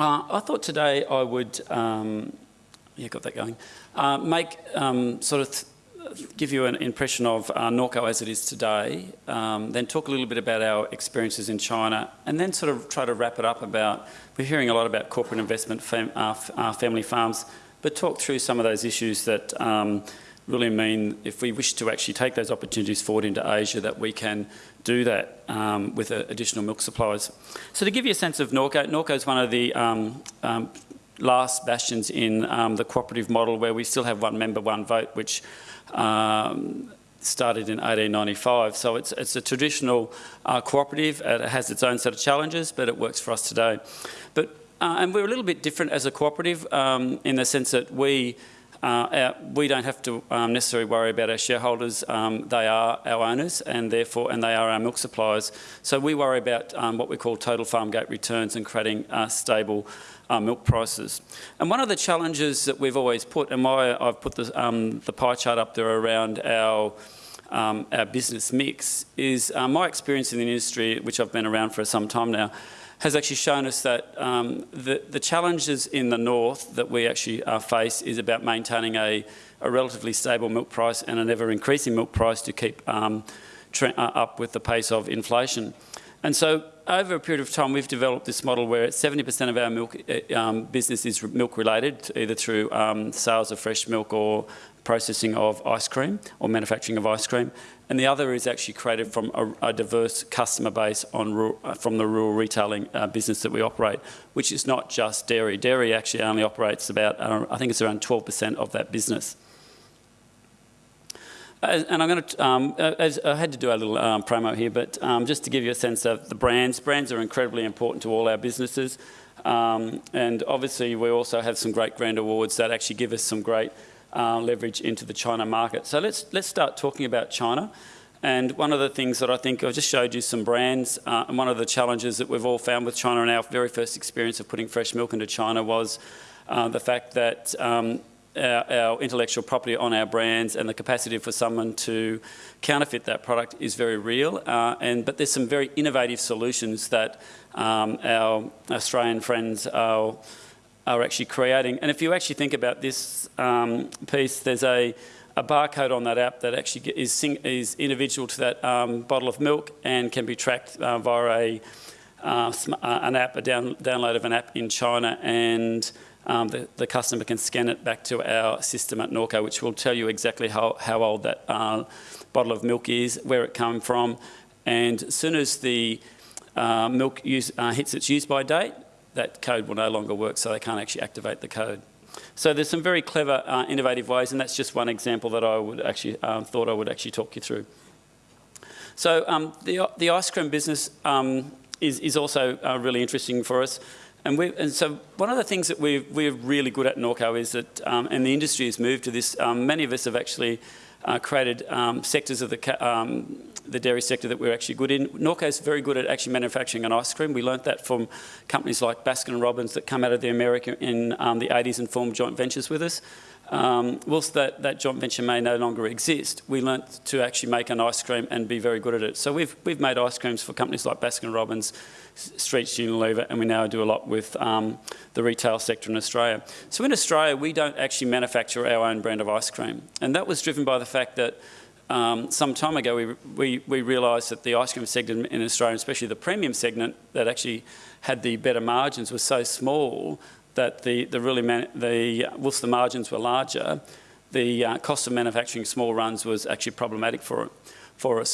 Uh, I thought today I would, um, yeah, got that going, uh, make um, sort of give you an impression of uh, Norco as it is today, um, then talk a little bit about our experiences in China, and then sort of try to wrap it up about, we're hearing a lot about corporate investment, fam uh, uh, family farms, but talk through some of those issues that um, really mean if we wish to actually take those opportunities forward into Asia that we can do that um, with uh, additional milk supplies. So to give you a sense of Norco, Norco is one of the um, um, last bastions in um, the cooperative model where we still have one member, one vote, which um, started in 1895. So it's, it's a traditional uh, cooperative. It has its own set of challenges, but it works for us today. But, uh, and we're a little bit different as a cooperative um, in the sense that we uh, our, we don't have to um, necessarily worry about our shareholders. Um, they are our owners and therefore, and they are our milk suppliers. So we worry about um, what we call total farm gate returns and creating uh, stable uh, milk prices. And one of the challenges that we've always put, and why I've put the, um, the pie chart up there around our um, our business mix is uh, my experience in the industry, which I've been around for some time now, has actually shown us that um, the, the, challenges in the north that we actually uh, face is about maintaining a, a, relatively stable milk price and an ever increasing milk price to keep um, uh, up with the pace of inflation. And so over a period of time, we've developed this model where 70% of our milk uh, um, business is milk related, either through um, sales of fresh milk or processing of ice cream or manufacturing of ice cream. And the other is actually created from a, a diverse customer base on rural, uh, from the rural retailing uh, business that we operate, which is not just dairy. Dairy actually only operates about, uh, I think it's around 12% of that business. And I'm going to, um, as I had to do a little um, promo here, but um, just to give you a sense of the brands, brands are incredibly important to all our businesses. Um, and obviously we also have some great brand awards that actually give us some great uh, leverage into the China market. So let's, let's start talking about China. And one of the things that I think, I've just showed you some brands, uh, and one of the challenges that we've all found with China in our very first experience of putting fresh milk into China was uh, the fact that um, our, our, intellectual property on our brands and the capacity for someone to counterfeit that product is very real. Uh, and But there's some very innovative solutions that um, our Australian friends are are actually creating. And if you actually think about this um, piece, there's a, a, barcode on that app that actually is, is individual to that um, bottle of milk and can be tracked uh, via a, uh, uh, an app, a down, download of an app in China and um, the, the, customer can scan it back to our system at Norco, which will tell you exactly how, how old that uh, bottle of milk is, where it came from, and as soon as the uh, milk use, uh, hits its use by date, that code will no longer work, so they can't actually activate the code. So there's some very clever, uh, innovative ways, and that's just one example that I would actually um, thought I would actually talk you through. So um, the, the ice cream business um, is, is also uh, really interesting for us. And, we, and so one of the things that we're, we're really good at Norco is that, um, and the industry has moved to this, um, many of us have actually uh, created um, sectors of the, um, the dairy sector that we're actually good in. Norco is very good at actually manufacturing an ice cream. We learnt that from companies like Baskin & Robbins that come out of the America in um, the 80s and formed joint ventures with us. Um, whilst that, that joint venture may no longer exist, we learnt to actually make an ice cream and be very good at it. So we've, we've made ice creams for companies like Baskin-Robbins, Streets Unilever, and we now do a lot with um, the retail sector in Australia. So in Australia, we don't actually manufacture our own brand of ice cream. And that was driven by the fact that um, some time ago we, we, we realised that the ice cream segment in Australia, especially the premium segment that actually had the better margins, was so small that the, the really, the, whilst the margins were larger, the uh, cost of manufacturing small runs was actually problematic for, for us.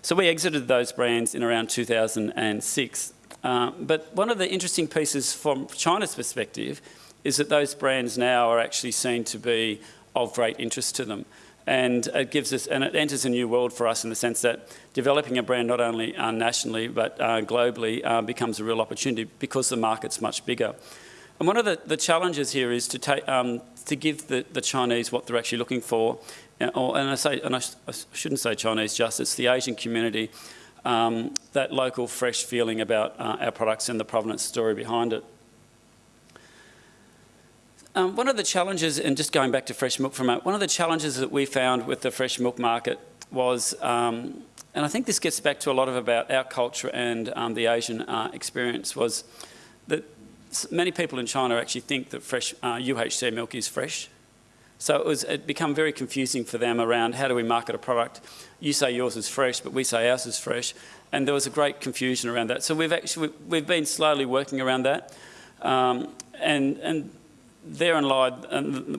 So we exited those brands in around 2006. Uh, but one of the interesting pieces from China's perspective is that those brands now are actually seen to be of great interest to them. And it gives us, and it enters a new world for us in the sense that developing a brand not only uh, nationally but uh, globally uh, becomes a real opportunity because the market's much bigger. And one of the, the challenges here is to, take, um, to give the, the Chinese what they're actually looking for. And, or, and I, say, and I, sh I, shouldn't say Chinese just, it's the Asian community, um, that local fresh feeling about uh, our products and the provenance story behind it. Um, one of the challenges, and just going back to fresh milk for a moment, one of the challenges that we found with the fresh milk market was, um, and I think this gets back to a lot of about our culture and um, the Asian uh, experience, was that many people in China actually think that fresh uh, UHT milk is fresh. So it was it become very confusing for them around how do we market a product. You say yours is fresh, but we say ours is fresh, and there was a great confusion around that. So we've actually we've been slowly working around that, um, and and therein lied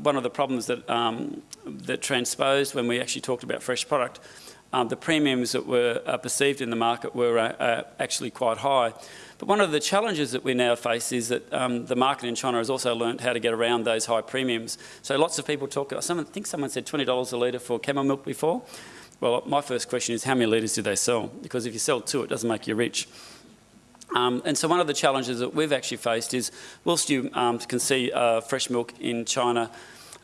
one of the problems that um, that transposed when we actually talked about fresh product. Um, the premiums that were uh, perceived in the market were uh, uh, actually quite high. But one of the challenges that we now face is that um, the market in China has also learned how to get around those high premiums. So lots of people talk, someone, I think someone said $20 a litre for camel milk before. Well, my first question is how many litres do they sell? Because if you sell two, it doesn't make you rich. Um, and so one of the challenges that we've actually faced is, whilst you um, can see uh, fresh milk in China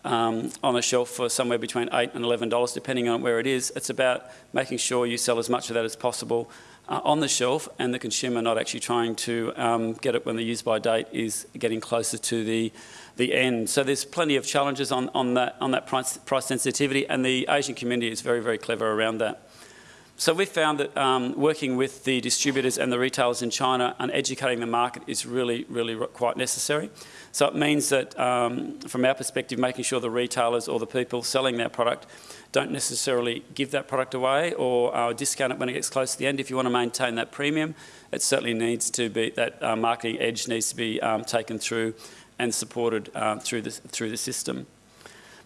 um, on a shelf for somewhere between 8 and $11, depending on where it is, it's about making sure you sell as much of that as possible uh, on the shelf and the consumer not actually trying to um, get it when the use by date is getting closer to the, the end. So there's plenty of challenges on, on that, on that price, price sensitivity and the Asian community is very, very clever around that. So we found that um, working with the distributors and the retailers in China and educating the market is really, really quite necessary. So it means that um, from our perspective, making sure the retailers or the people selling their product don't necessarily give that product away or uh, discount it when it gets close to the end. If you want to maintain that premium, it certainly needs to be, that uh, marketing edge needs to be um, taken through and supported uh, through, the, through the system.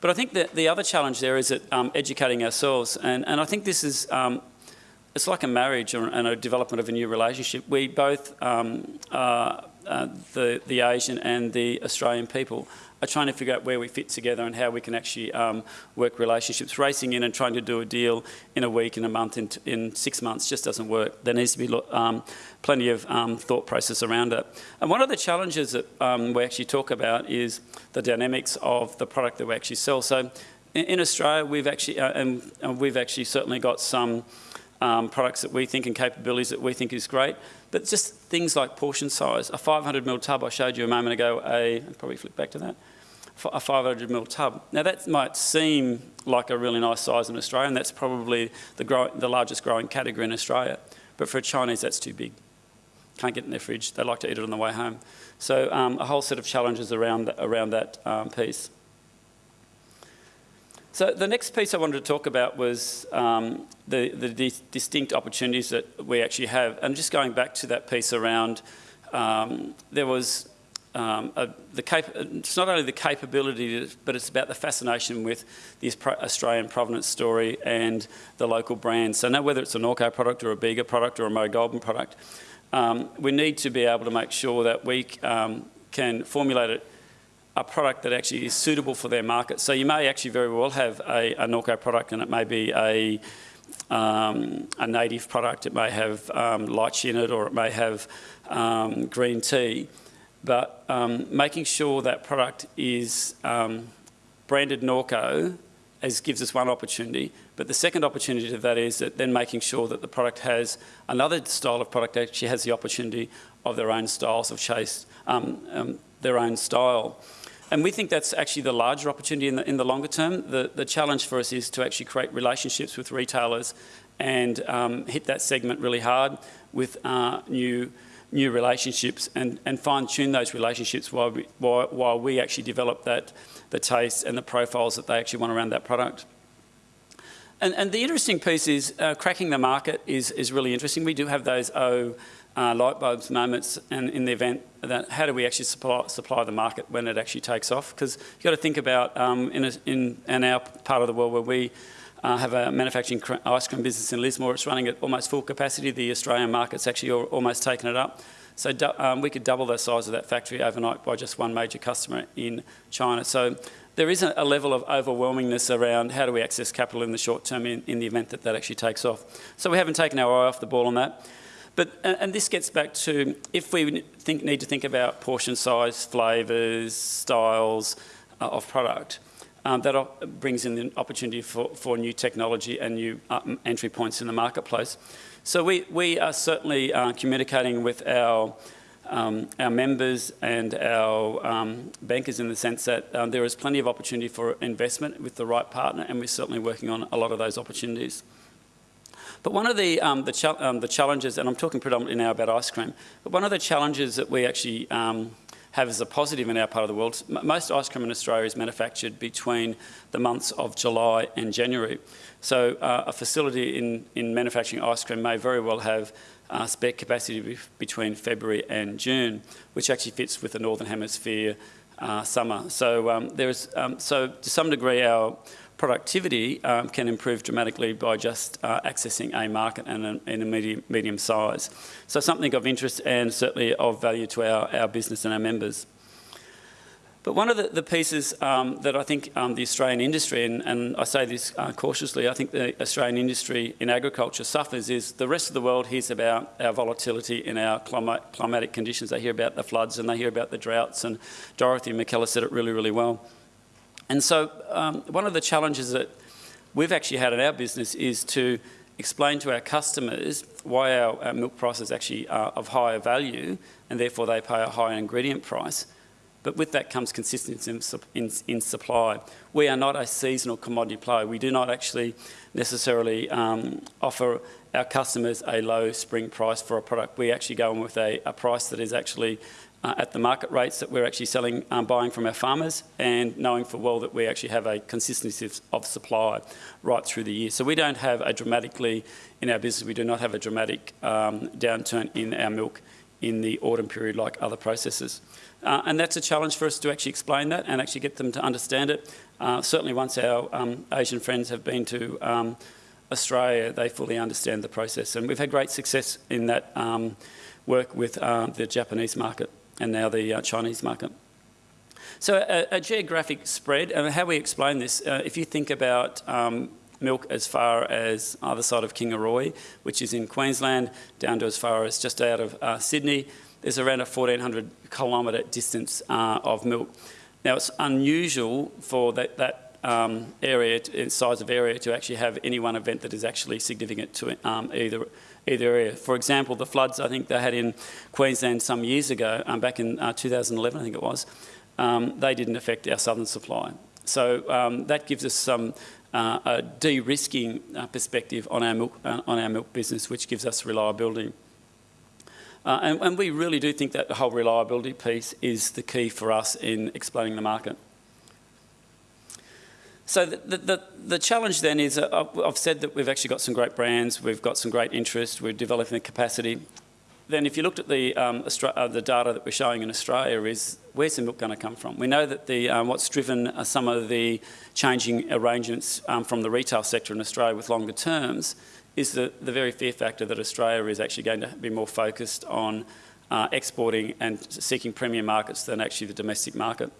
But I think that the other challenge there is that um, educating ourselves, and, and I think this is, um, it's like a marriage and a development of a new relationship. We both, um, uh, the, the Asian and the Australian people, are trying to figure out where we fit together and how we can actually um, work relationships. Racing in and trying to do a deal in a week, in a month, in, in six months just doesn't work. There needs to be um, plenty of um, thought process around it. And one of the challenges that um, we actually talk about is the dynamics of the product that we actually sell. So in, in Australia, we've actually, uh, and, and, we've actually certainly got some um, products that we think and capabilities that we think is great, but just things like portion size. A 500 ml tub I showed you a moment ago, a, I'll probably flip back to that, a 500 ml tub. Now that might seem like a really nice size in Australia, and that's probably the, grow, the largest growing category in Australia. But for a Chinese, that's too big. Can't get in their fridge. They like to eat it on the way home. So um, a whole set of challenges around, around that um, piece. So the next piece I wanted to talk about was um, the, the dis distinct opportunities that we actually have. And just going back to that piece around, um, there was um, a, the it's not only the capability, but it's about the fascination with the Australian provenance story and the local brands. So now whether it's a Norco product or a Bega product or a Murray Goulburn product, um, we need to be able to make sure that we um, can formulate it a product that actually is suitable for their market. So you may actually very well have a, a Norco product and it may be a, um, a native product, it may have um, lychee in it or it may have um, green tea, but um, making sure that product is um, branded Norco as gives us one opportunity, but the second opportunity to that is that then making sure that the product has another style of product actually has the opportunity of their own styles of chase, um, their own style. And we think that's actually the larger opportunity in the, in the longer term. The, the challenge for us is to actually create relationships with retailers and um, hit that segment really hard with uh, new new relationships and, and fine-tune those relationships while we, while, while we actually develop that, the taste and the profiles that they actually want around that product. And, and the interesting piece is uh, cracking the market is, is really interesting. We do have those uh, light bulbs moments and in the event that how do we actually supply, supply the market when it actually takes off? Because you've got to think about um, in, a, in, in, our part of the world where we uh, have a manufacturing ice cream business in Lismore, it's running at almost full capacity. The Australian market's actually almost taken it up. So um, we could double the size of that factory overnight by just one major customer in China. So there is a, a level of overwhelmingness around how do we access capital in the short term in, in the event that that actually takes off. So we haven't taken our eye off the ball on that. But, and this gets back to if we think, need to think about portion size, flavours, styles uh, of product, um, that brings in the opportunity for, for new technology and new uh, entry points in the marketplace. So we, we are certainly uh, communicating with our, um, our members and our um, bankers in the sense that um, there is plenty of opportunity for investment with the right partner and we're certainly working on a lot of those opportunities. But one of the, um, the, um, the, challenges, and I'm talking predominantly now about ice cream, but one of the challenges that we actually um, have as a positive in our part of the world, most ice cream in Australia is manufactured between the months of July and January. So uh, a facility in, in manufacturing ice cream may very well have uh, spare capacity between February and June, which actually fits with the Northern Hemisphere uh, summer. So um, there's, um, so to some degree our productivity um, can improve dramatically by just uh, accessing a market and a, and a medium, medium size. So something of interest and certainly of value to our, our business and our members. But one of the, the pieces um, that I think um, the Australian industry, and, and I say this uh, cautiously, I think the Australian industry in agriculture suffers is the rest of the world hears about our volatility in our climatic conditions. They hear about the floods and they hear about the droughts, and Dorothea Mackellar said it really, really well. And so um, one of the challenges that we've actually had in our business is to explain to our customers why our, our milk prices actually are of higher value and therefore they pay a higher ingredient price. But with that comes consistency in, in, in, supply. We are not a seasonal commodity player. We do not actually necessarily um, offer our customers a low spring price for a product. We actually go in with a, a price that is actually uh, at the market rates that we're actually selling, um, buying from our farmers and knowing for well that we actually have a consistency of supply right through the year. So we don't have a dramatically, in our business, we do not have a dramatic um, downturn in our milk in the autumn period like other processors. Uh, and that's a challenge for us to actually explain that and actually get them to understand it. Uh, certainly once our um, Asian friends have been to um, Australia, they fully understand the process. And we've had great success in that um, work with uh, the Japanese market and now the uh, Chinese market. So a, a geographic spread, and how we explain this, uh, if you think about um, milk as far as either side of Kingaroy, which is in Queensland, down to as far as just out of uh, Sydney, there's around a 1400 kilometre distance uh, of milk. Now it's unusual for that, that um, area, to, size of area, to actually have any one event that is actually significant to um, either either area. For example, the floods I think they had in Queensland some years ago, um, back in uh, 2011 I think it was, um, they didn't affect our southern supply. So um, that gives us some uh, a de-risking uh, perspective on our milk uh, on our milk business, which gives us reliability. Uh, and, and we really do think that the whole reliability piece is the key for us in explaining the market. So the, the, the, challenge then is, uh, I've said that we've actually got some great brands, we've got some great interest, we're developing the capacity. Then if you looked at the, um, uh, the data that we're showing in Australia is, where's the milk going to come from? We know that the, um, what's driven uh, some of the changing arrangements um, from the retail sector in Australia with longer terms is the, the very fear factor that Australia is actually going to be more focused on uh, exporting and seeking premium markets than actually the domestic market.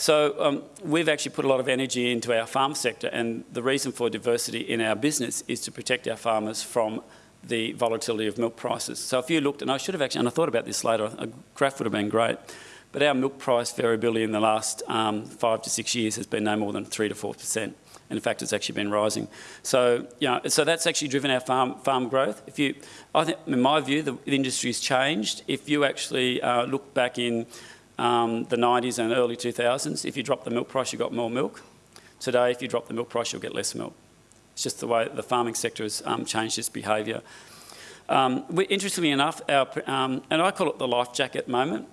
So um, we've actually put a lot of energy into our farm sector and the reason for diversity in our business is to protect our farmers from the volatility of milk prices. So if you looked, and I should have actually, and I thought about this later, a graph would have been great, but our milk price variability in the last um, five to six years has been no more than three to four percent. And in fact, it's actually been rising. So, you know, so that's actually driven our farm, farm growth. If you, I think, in my view, the, the industry's changed. If you actually uh, look back in um, the 90s and early 2000s, if you drop the milk price, you got more milk. Today, if you drop the milk price, you'll get less milk. It's just the way the farming sector has um, changed its behaviour. Um, interestingly enough, our, um, and I call it the life jacket moment,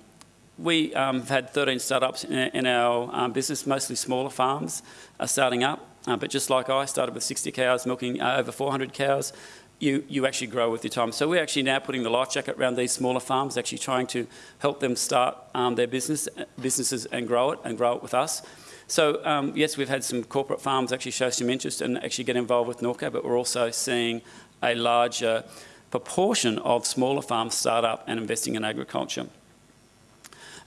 we um, have had 13 startups in, in our um, business, mostly smaller farms are starting up. Uh, but just like I started with 60 cows, milking uh, over 400 cows, you, you actually grow with your time. So we're actually now putting the life jacket around these smaller farms, actually trying to help them start um, their business, businesses and grow it and grow it with us. So um, yes, we've had some corporate farms actually show some interest and actually get involved with Norco, but we're also seeing a larger proportion of smaller farms start up and investing in agriculture.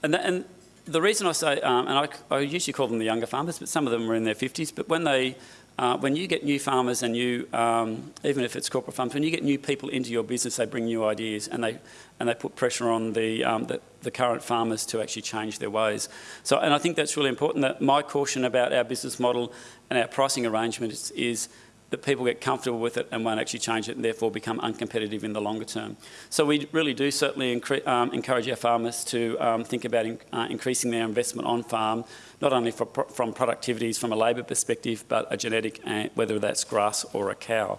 And, that, and the reason I say, um, and I, I, usually call them the younger farmers, but some of them are in their 50s, but when they uh, when you get new farmers and you, um, even if it's corporate farms, when you get new people into your business, they bring new ideas and they, and they put pressure on the, um, the, the, current farmers to actually change their ways. So, and I think that's really important that my caution about our business model and our pricing arrangements is, is that people get comfortable with it and won't actually change it and therefore become uncompetitive in the longer term. So we really do certainly um, encourage our farmers to um, think about in, uh, increasing their investment on farm, not only for, from productivities from a labour perspective, but a genetic, uh, whether that's grass or a cow.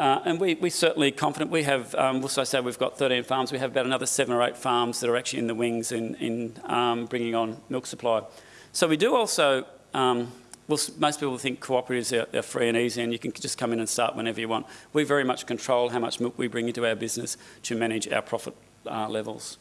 Uh, and we, we're certainly confident. We have, um, also say we've got 13 farms. We have about another seven or eight farms that are actually in the wings in, in um, bringing on milk supply. So we do also, um, well, most people think cooperatives are, are, free and easy and you can just come in and start whenever you want. We very much control how much milk we bring into our business to manage our profit uh, levels.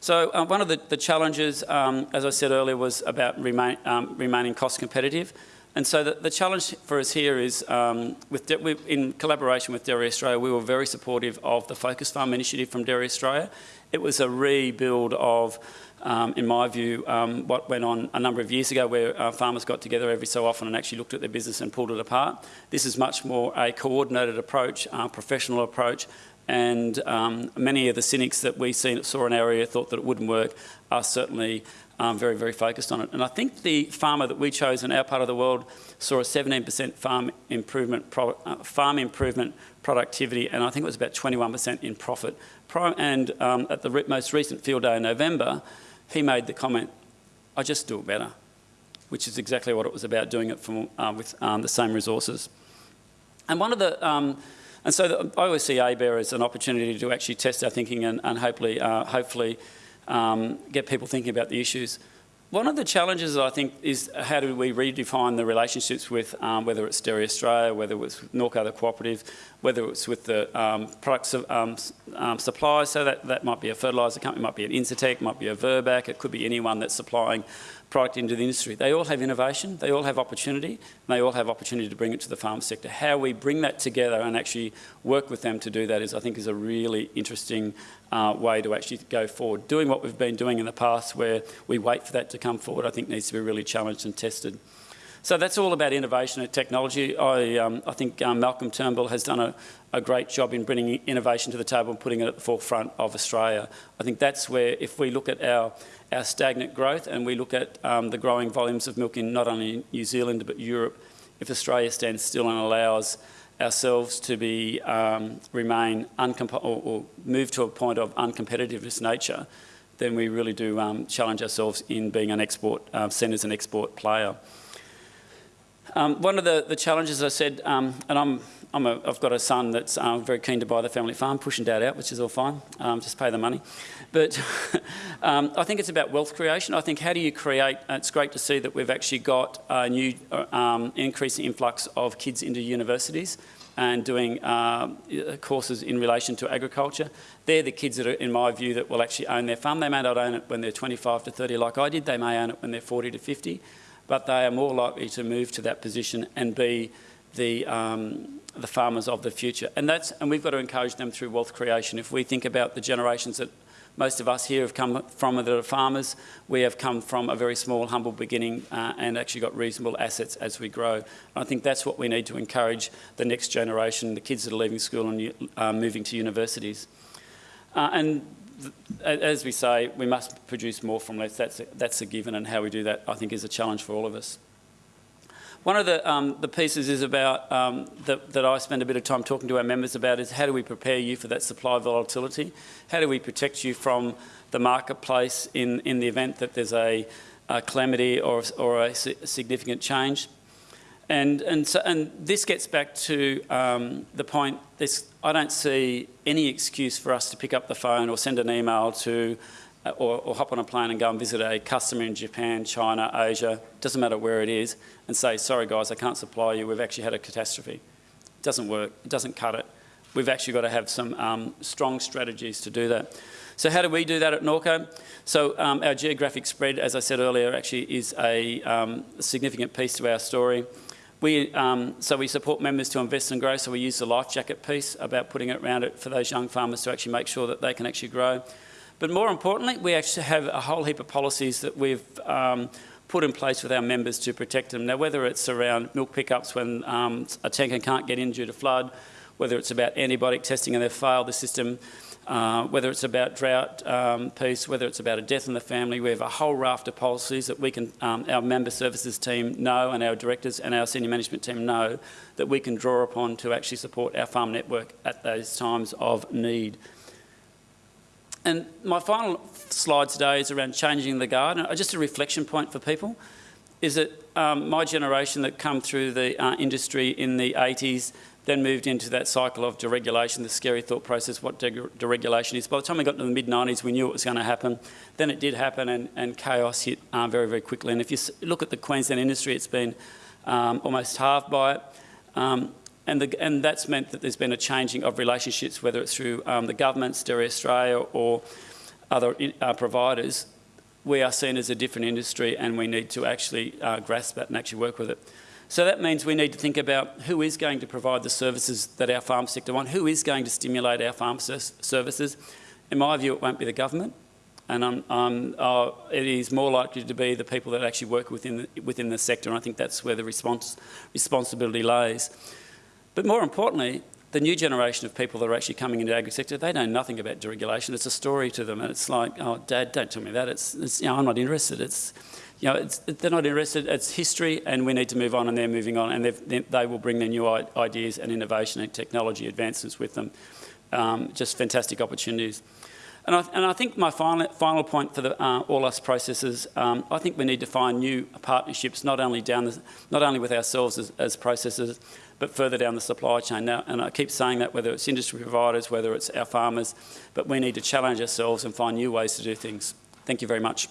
So uh, one of the, the challenges, um, as I said earlier, was about remain, um, remaining cost competitive. And so the, the, challenge for us here is, um, with in collaboration with Dairy Australia, we were very supportive of the Focus Farm initiative from Dairy Australia. It was a rebuild of, um, in my view, um, what went on a number of years ago where uh, farmers got together every so often and actually looked at their business and pulled it apart. This is much more a coordinated approach, a professional approach, and um, many of the cynics that we saw in our area thought that it wouldn't work are certainly um, very, very focused on it. And I think the farmer that we chose in our part of the world saw a 17% farm improvement, pro, uh, farm improvement productivity, and I think it was about 21% in profit. Pro, and um, at the re most recent field day in November, he made the comment, I just do it better, which is exactly what it was about, doing it from, uh, with um, the same resources. And one of the, um, and so the, I always see ABARE as an opportunity to actually test our thinking and, and hopefully, uh, hopefully um, get people thinking about the issues. One of the challenges, I think, is how do we redefine the relationships with, um, whether it's Dairy Australia, whether it's Norco the cooperative, whether it's with the um, products of, um, um, suppliers, so that, that might be a fertiliser company, might be an Incitec, might be a Virbac, it could be anyone that's supplying product into the industry. They all have innovation, they all have opportunity, and they all have opportunity to bring it to the farm sector. How we bring that together and actually work with them to do that is, I think, is a really interesting uh, way to actually go forward. Doing what we've been doing in the past where we wait for that to come forward, I think needs to be really challenged and tested. So that's all about innovation and technology. I, um, I think um, Malcolm Turnbull has done a, a, great job in bringing innovation to the table and putting it at the forefront of Australia. I think that's where, if we look at our, our stagnant growth and we look at um, the growing volumes of milk in not only New Zealand but Europe, if Australia stands still and allows ourselves to be um, remain or, or, move to a point of uncompetitiveness nature, then we really do um, challenge ourselves in being an export, uh, seen as an export player. Um, one of the, the challenges I said, um, and I'm, I'm a, I've got a son that's uh, very keen to buy the family farm, pushing dad out, which is all fine, um, just pay the money. But um, I think it's about wealth creation. I think how do you create, uh, it's great to see that we've actually got a new uh, um, increasing influx of kids into universities and doing uh, courses in relation to agriculture. They're the kids that are, in my view, that will actually own their farm. They may not own it when they're 25 to 30 like I did. They may own it when they're 40 to 50 but they are more likely to move to that position and be the, um, the farmers of the future. And, that's, and we've got to encourage them through wealth creation. If we think about the generations that most of us here have come from that are farmers, we have come from a very small, humble beginning uh, and actually got reasonable assets as we grow. And I think that's what we need to encourage the next generation, the kids that are leaving school and uh, moving to universities. Uh, and as we say, we must produce more from less. That's a, that's a given, and how we do that, I think, is a challenge for all of us. One of the, um, the pieces is about um, that, that I spend a bit of time talking to our members about is how do we prepare you for that supply volatility? How do we protect you from the marketplace in, in the event that there's a, a calamity or, or a significant change? And, and, so, and this gets back to um, the point, this, I don't see any excuse for us to pick up the phone or send an email to uh, or, or, hop on a plane and go and visit a customer in Japan, China, Asia, doesn't matter where it is, and say, sorry guys, I can't supply you, we've actually had a catastrophe. It doesn't work, it doesn't cut it. We've actually got to have some um, strong strategies to do that. So how do we do that at Norco? So um, our geographic spread, as I said earlier, actually is a, um, a significant piece to our story. We, um, so we support members to invest and grow, so we use the life jacket piece about putting it around it for those young farmers to actually make sure that they can actually grow. But more importantly, we actually have a whole heap of policies that we've um, put in place with our members to protect them. Now, whether it's around milk pickups when um, a tanker can't get in due to flood, whether it's about antibiotic testing and they've failed the system, uh, whether it's about drought um, piece, whether it's about a death in the family, we have a whole raft of policies that we can, um, our member services team know and our directors and our senior management team know that we can draw upon to actually support our farm network at those times of need. And my final slide today is around changing the guard, and just a reflection point for people. is it um, my generation that come through the uh, industry in the 80s, then moved into that cycle of deregulation, the scary thought process, what deregulation is. By the time we got to the mid-90s, we knew it was going to happen. Then it did happen and, and chaos hit uh, very, very quickly. And if you look at the Queensland industry, it's been um, almost halved by it. Um, and, the, and, that's meant that there's been a changing of relationships, whether it's through um, the government, Dairy Australia, or other uh, providers. We are seen as a different industry and we need to actually uh, grasp that and actually work with it. So that means we need to think about who is going to provide the services that our farm sector want, who is going to stimulate our farm services. In my view, it won't be the government, and uh, it is more likely to be the people that actually work within the, within the sector, and I think that's where the responsibility lays. But more importantly, the new generation of people that are actually coming into the agri sector, they know nothing about deregulation. It's a story to them, and it's like, oh, Dad, don't tell me that. It's, it's you know, I'm not interested. It's, you know, they're not interested. It's history, and we need to move on, and they're moving on, and they will bring their new ideas and innovation and technology advancements with them. Um, just fantastic opportunities. And I, and I, think my final, final point for the, uh, all us processors, um, I think we need to find new partnerships, not only down the, not only with ourselves as, as processors, but further down the supply chain. Now, and I keep saying that whether it's industry providers, whether it's our farmers, but we need to challenge ourselves and find new ways to do things. Thank you very much.